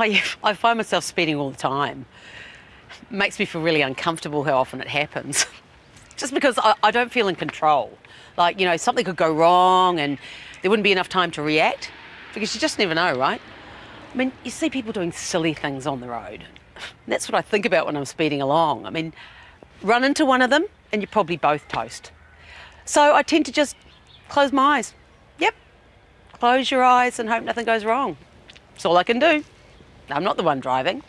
I, I find myself speeding all the time. It makes me feel really uncomfortable how often it happens. Just because I, I don't feel in control. Like, you know, something could go wrong and there wouldn't be enough time to react because you just never know, right? I mean, you see people doing silly things on the road. That's what I think about when I'm speeding along. I mean, run into one of them and you're probably both toast. So I tend to just close my eyes. Yep, close your eyes and hope nothing goes wrong. That's all I can do. I'm not the one driving.